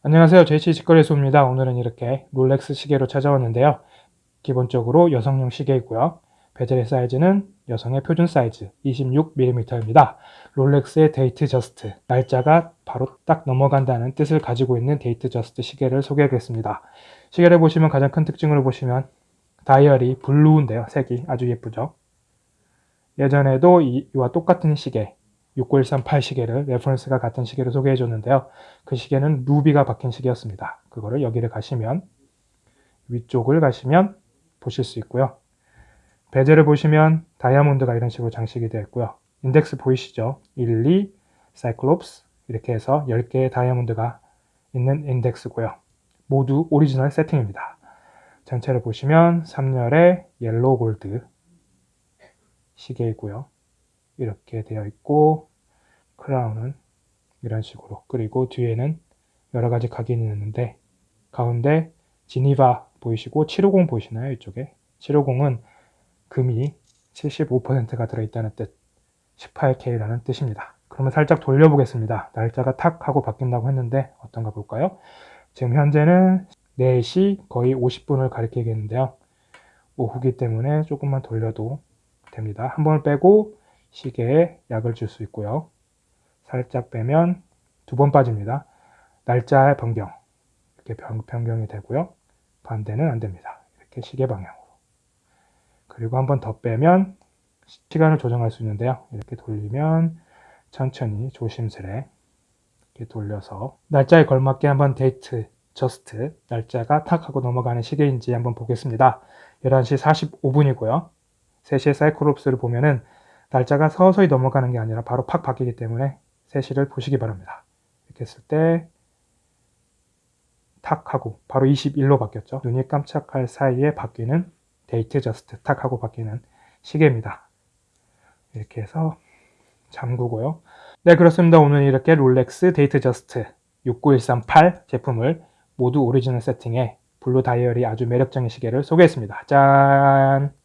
안녕하세요. JC 직거래소입니다. 오늘은 이렇게 롤렉스 시계로 찾아왔는데요. 기본적으로 여성용 시계이고요. 베젤의 사이즈는 여성의 표준 사이즈 26mm입니다. 롤렉스의 Datejust, 날짜가 바로 딱 넘어간다는 뜻을 가지고 있는 Datejust 시계를 소개하겠습니다. 시계를 보시면 가장 큰 특징으로 보시면 다이얼이 블루인데요. 색이 아주 예쁘죠. 예전에도 이와 똑같은 시계 69138 시계를 레퍼런스가 같은 시계를 소개해 줬는데요. 그 시계는 루비가 박힌 시계였습니다. 그거를 여기를 가시면 위쪽을 가시면 보실 수 있고요. 베젤을 보시면 다이아몬드가 이런 식으로 장식이 되어 있고요. 인덱스 보이시죠? 1, 2, 사이클롭스 이렇게 해서 10개의 다이아몬드가 있는 인덱스고요. 모두 오리지널 세팅입니다. 전체를 보시면 3열의 yellow gold 시계이고요. 이렇게 되어 있고 크라운은 이런 식으로 그리고 뒤에는 여러 가지 각인이 있는데 가운데 지니바 보이시고 750 보이시나요? 이쪽에 750은 금이 75%가 들어있다는 뜻 18K라는 뜻입니다. 그러면 살짝 돌려보겠습니다. 날짜가 탁 하고 바뀐다고 했는데 어떤가 볼까요? 지금 현재는 4시 거의 50분을 가리키겠는데요. 오후기 때문에 조금만 돌려도 됩니다. 한 번을 빼고 시계에 약을 줄 수 있고요. 살짝 빼면 두 번 빠집니다. 날짜의 변경 이렇게 변경이 되고요. 반대는 안 됩니다. 이렇게 시계 방향으로. 그리고 한 번 더 빼면 시간을 조정할 수 있는데요. 이렇게 돌리면 천천히 조심스레 이렇게 돌려서 날짜에 걸맞게 한번 데이트 Just 날짜가 탁 하고 넘어가는 시계인지 한번 보겠습니다. 11시 45분이고요. 3시에 Cyclops를 보면은 날짜가 서서히 넘어가는 게 아니라 바로 팍 바뀌기 때문에 3시를 보시기 바랍니다. 이렇게 했을 때 탁 하고 바로 21로 바뀌었죠. 눈이 깜짝할 사이에 바뀌는 Datejust 탁 하고 바뀌는 시계입니다. 이렇게 해서 잠그고요. 네 그렇습니다. 오늘 이렇게 롤렉스 Datejust 69138 제품을 모두 오리지널 세팅에 블루 다이얼이 아주 매력적인 시계를 소개했습니다. 짠!